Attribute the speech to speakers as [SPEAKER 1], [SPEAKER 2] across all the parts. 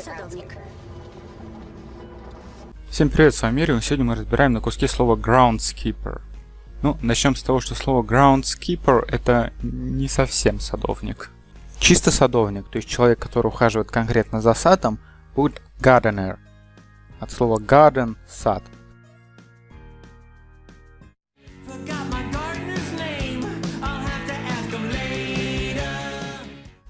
[SPEAKER 1] садовник.
[SPEAKER 2] Всем привет, с вами Мирио. Сегодня мы разбираем на куски слово groundskeeper. Ну, начнем с того, что слово groundskeeper это не совсем садовник. Чисто садовник, то есть человек, который ухаживает конкретно за садом, будет gardener. От слова garden – сад.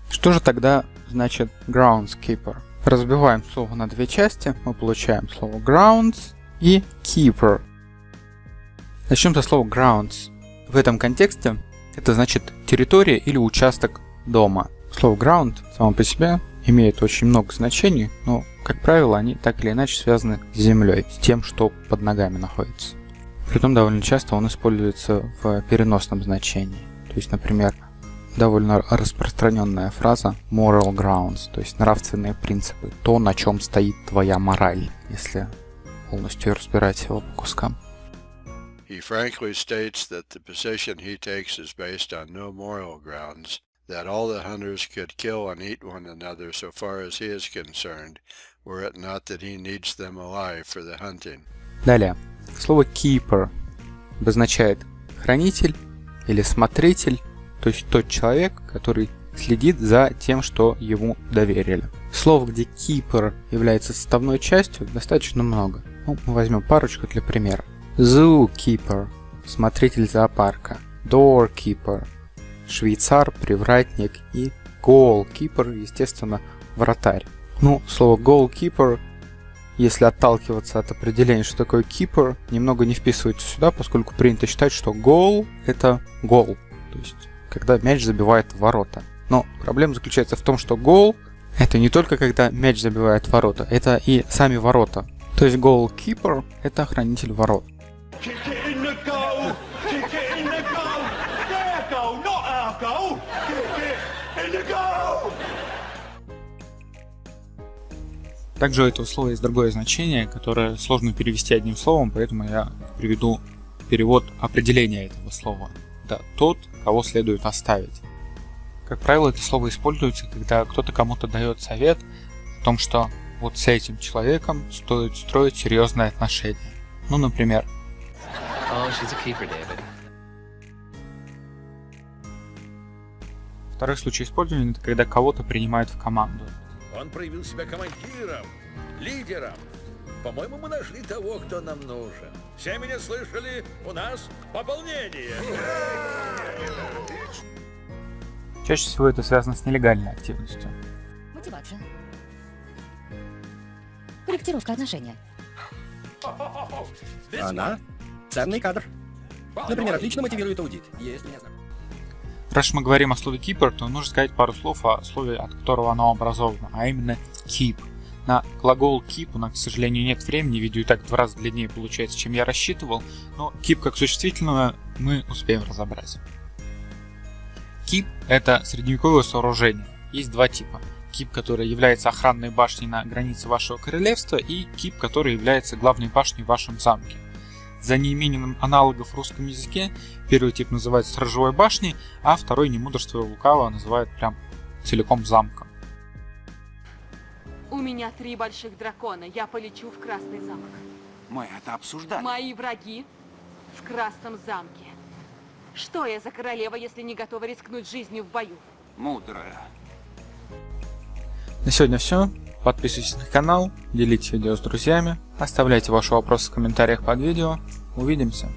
[SPEAKER 2] Что же тогда значит groundskeeper? Разбиваем слово на две части, мы получаем слово grounds и keeper. Начнем со слова grounds. В этом контексте это значит территория или участок дома. Слово ground само по себе имеет очень много значений, но, как правило, они так или иначе связаны с землей, с тем, что под ногами находится. Притом довольно часто он используется в переносном значении. То есть, например, довольно распространенная фраза moral grounds, то есть нравственные принципы, то, на чем стоит твоя мораль, если полностью разбирать его по кускам.
[SPEAKER 3] He frankly states that the position he takes is based on no moral grounds, that all the hunters could kill and eat one another so far as he is concerned, were it not that he needs them alive for the hunting.
[SPEAKER 2] Далее. Слово keeper обозначает хранитель или смотритель то есть тот человек, который следит за тем, что ему доверили. Слов, где keeper является составной частью, достаточно много. Ну, мы возьмем парочку для примера. Zookeeper – смотритель зоопарка. Doorkeeper – швейцар, привратник. И goalkeeper – естественно, вратарь. Ну, слово goalkeeper, если отталкиваться от определения, что такое keeper, немного не вписывается сюда, поскольку принято считать, что goal – это гол. То есть когда мяч забивает в ворота. Но проблема заключается в том, что гол – это не только когда мяч забивает в ворота, это и сами ворота. То есть голкипер – это хранитель ворот. Также у этого слова есть другое значение, которое сложно перевести одним словом, поэтому я приведу перевод определения этого слова это тот, кого следует оставить. Как правило, это слово используется, когда кто-то кому-то дает совет о том, что вот с этим человеком стоит строить серьезные отношения. Ну, например. Oh, keeper, Второй случай использования это когда кого-то принимают в команду.
[SPEAKER 4] Он проявил себя командиром, лидером, по-моему, мы нашли того, кто нам нужен. Все меня слышали? У нас пополнение.
[SPEAKER 2] Чаще всего это связано с нелегальной активностью.
[SPEAKER 1] Мотивация. Корректировка отношения.
[SPEAKER 5] Она ценный кадр. Например, отлично мотивирует аудит. Есть меня знак.
[SPEAKER 2] Раз мы говорим о слове keeper, то нужно сказать пару слов о слове, от которого оно образовано, а именно keep. На глагол keep у нас, к сожалению, нет времени, видео и так два раза длиннее получается, чем я рассчитывал, но keep как существительного мы успеем разобрать. Keep — это средневековое сооружение. Есть два типа. Кип, который является охранной башней на границе вашего королевства, и Кип, который является главной башней в вашем замке. За неимением аналогов в русском языке первый тип называется сторожевой башней, а второй, не мудрство лукаво, называют прям целиком замком.
[SPEAKER 6] У меня три больших дракона. Я полечу в Красный замок.
[SPEAKER 7] Мы это обсуждали.
[SPEAKER 6] Мои враги в Красном замке. Что я за королева, если не готова рискнуть жизнью в бою?
[SPEAKER 7] Мудрая.
[SPEAKER 2] На сегодня все. Подписывайтесь на канал, делитесь видео с друзьями, оставляйте ваши вопросы в комментариях под видео. Увидимся.